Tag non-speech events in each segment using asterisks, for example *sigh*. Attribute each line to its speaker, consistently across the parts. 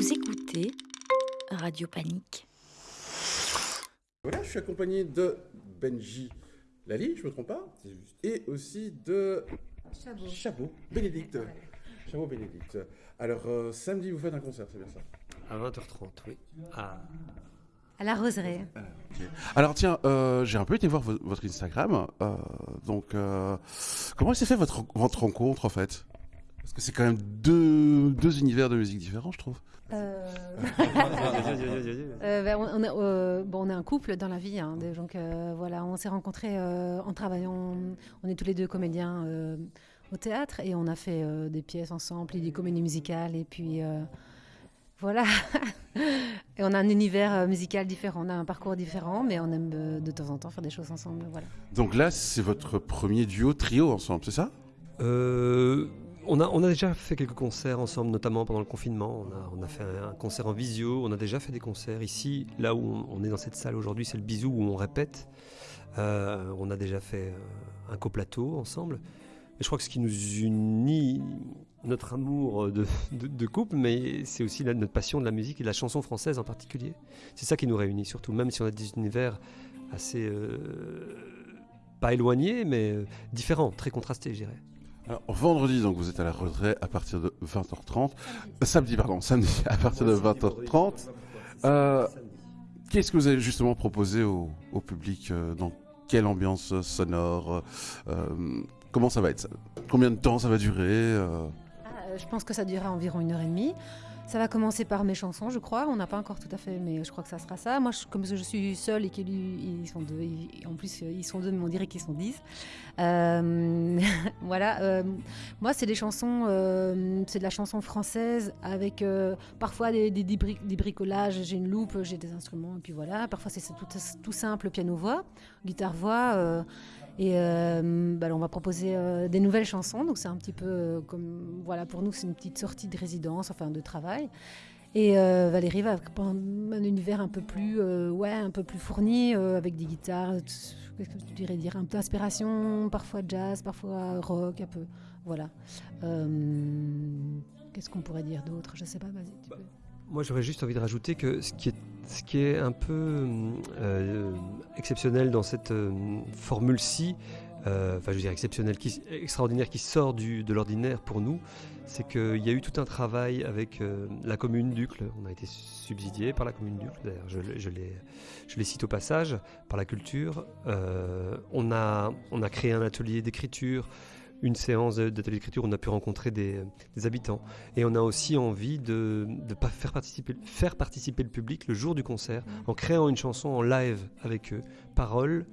Speaker 1: Vous écoutez Radio Panique.
Speaker 2: Voilà, je suis accompagné de Benji Lali, je me trompe pas Et aussi de
Speaker 3: Chabot.
Speaker 2: Chabot, Bénédicte. Chabot Bénédicte. Alors, euh, samedi, vous faites un concert, c'est bien ça?
Speaker 4: À 20h30, oui. Ah.
Speaker 3: À la roseraie.
Speaker 2: Alors, tiens, euh, j'ai un peu été voir vo- votre Instagram. euh, donc, euh, comment s'est fait votre, votre rencontre, en fait? Parce que c'est quand même deux, deux univers de musique différents, je trouve.
Speaker 3: Euh, *laughs* euh, ben, on, on est, euh, bon, on est un couple dans la vie, hein, donc euh, voilà, on s'est rencontrés euh, en travaillant. On est tous les deux comédiens euh, au théâtre et on a fait euh, des pièces ensemble, et des comédies musicales et puis euh, voilà. *laughs* et on a un univers musical différent, on a un parcours différent, mais on aime euh, de temps en temps faire des choses ensemble, voilà.
Speaker 2: Donc là, c'est votre premier duo, trio ensemble, c'est ça?
Speaker 4: Euh, on, a, déjà fait quelques concerts ensemble, notamment pendant le confinement. On a, fait un, concert en visio, on a déjà fait des concerts ici. Là où on, est dans cette salle aujourd'hui, c'est le bisou où on répète. Euh, on a déjà fait euh, un coplateau ensemble. Et je crois que ce qui nous unit, notre amour de, couple, mais c'est aussi notre passion de la musique et de la chanson française en particulier. C'est ça qui nous réunit surtout, même si on a des univers assez... euh, pas éloignés, mais différents, très contrastés, je dirais.
Speaker 2: Alors, vendredi, donc, vous êtes à la retraite à partir de 20h30. Euh, samedi, pardon, samedi à partir de 20h30. Euh, Qu'est-ce que vous avez justement proposé au, au public euh, Dans quelle ambiance sonore euh, Comment ça va être? Combien de temps ça va durer euh?
Speaker 3: Ah, je pense que ça durera environ une heure et demie. Ça va commencer par mes chansons, je crois. On n'a pas encore tout à fait, mais je crois que ça sera ça. Moi, comme je suis seule et qu'ils sont deux, en plus ils sont deux, mais on dirait qu'ils sont dix. Euh, *laughs* voilà. euh, moi, c'est des chansons, euh, c'est de la chanson française avec parfois des, des- des bri- des bricolages. J'ai une loupe, j'ai des instruments, et puis voilà. Parfois, c'est tout simple, piano-voix, guitare-voix. Et euh, bah, on va proposer euh, des nouvelles chansons, donc c'est un petit peu euh, comme voilà pour nous c'est une petite sortie de résidence, enfin de travail. Et euh, Valérie va prendre un univers un peu plus euh, ouais un peu plus fourni euh, avec des guitares, qu'est-ce que tu dirais dire un peu d'inspiration, parfois jazz, parfois rock, un peu voilà. Qu'est-ce qu'on pourrait dire d'autre? Je sais pas, vas-y. tu
Speaker 4: Bah,
Speaker 3: peux.
Speaker 4: Moi, j'aurais juste envie de rajouter que ce qui est, ce qui est un peu euh, exceptionnel dans cette euh, formule-ci, euh, enfin, je veux dire exceptionnel, qui, extraordinaire, qui sort du, de l'ordinaire pour nous, c'est qu'il y a eu tout un travail avec euh, la commune d'Ucle. On a été subsidié par la commune d'Ucle, d'ailleurs, je, je les, je les cite au passage, par la culture. Euh, on, a, on a créé un atelier d'écriture. Une séance de- d'atelier d'écriture, où on a pu rencontrer des, des habitants. Et on a aussi envie de, de pas faire, participer, faire participer le public le jour du concert en créant une chanson en live avec eux. Paroles,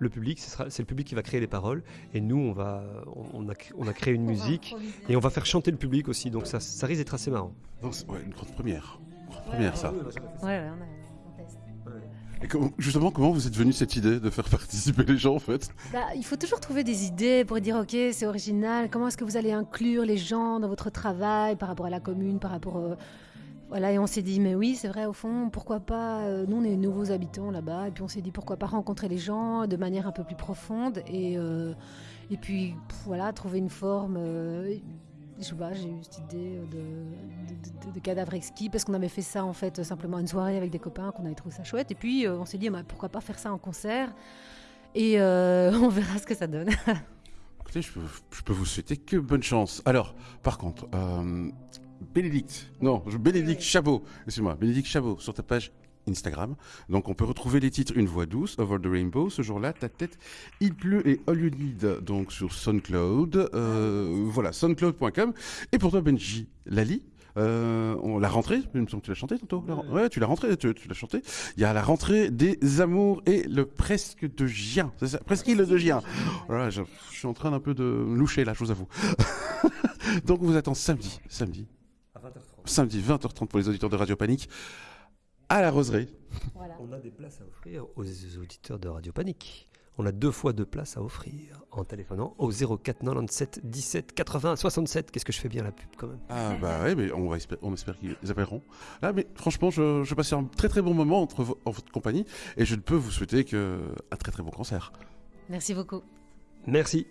Speaker 4: le public, c'est le public qui va créer les paroles. Et nous, on, va, on, a, on a créé une musique et on va faire chanter le public aussi. Donc ça, ça risque d'être assez marrant.
Speaker 2: Ouais, Une grande première. Une grande première, ça.
Speaker 3: Ouais, ouais, on, a-.
Speaker 2: Justement, comment vous êtes venu cette idée de faire *laughs* participer les gens, en fait?
Speaker 3: Bah, il faut toujours trouver des idées pour dire ok c'est original. Comment est-ce que vous allez inclure les gens dans votre travail par rapport à la commune, par rapport euh, voilà et on s'est dit mais oui c'est vrai au fond pourquoi pas euh, nous on est nouveaux habitants là-bas et puis on s'est dit pourquoi pas rencontrer les gens de manière un peu plus profonde et euh, et puis voilà trouver une forme. Euh, je pas, j'ai eu cette idée de, de, de- cadavre exquis parce qu'on avait fait ça en fait simplement une soirée avec des copains qu'on avait trouvé ça chouette et puis euh, on s'est dit bah, pourquoi pas faire ça en concert et euh, *laughs* on verra ce que ça donne. *laughs*
Speaker 2: Écoutez, je peux, vous souhaiter que bonne chance. Alors, par contre, euh, Bénédicte, non, Bénédicte Chabot, excuse-moi, Bénédicte Chabot, sur ta page Instagram. Donc, on peut retrouver les titres Une voix douce, Over the Rainbow, ce jour-là, ta tête, Il pleut et All You Need, donc sur SoundCloud. Euh, voilà, soundcloud.com. Et pour toi, Benji Lali, euh, on, la rentrée, il me semble que tu l'as chanté tantôt. ren- ouais, tu l'as rentré, tu, tu l'as chanté. Il y a la rentrée des amours et le presque de Gien. C'est ça, presqu'île de Gien. Voilà, je, je suis en train d'un peu de loucher là, je vous avoue. *laughs* Donc on vous attend samedi, samedi,
Speaker 4: À 20h30.
Speaker 2: samedi 20h30 pour les auditeurs de Radio Panique à la Roseraie.
Speaker 3: Voilà.
Speaker 4: On a des places à offrir aux auditeurs de Radio Panique. On a deux fois deux places à offrir en téléphonant au 04 97 17 80 67. Qu'est-ce que je fais bien la pub quand même?
Speaker 2: Ah bah ouais, mais on, va espérer, on espère qu'ils appelleront. Là, mais franchement, je, je passais un très très bon moment entre vo- en votre compagnie et je ne peux vous souhaiter que un très très bon concert.
Speaker 3: Merci beaucoup.
Speaker 4: Merci.